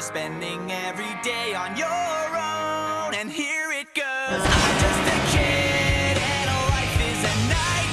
Spending every day on your own. And here it goes. I'm just a kid And life is a night.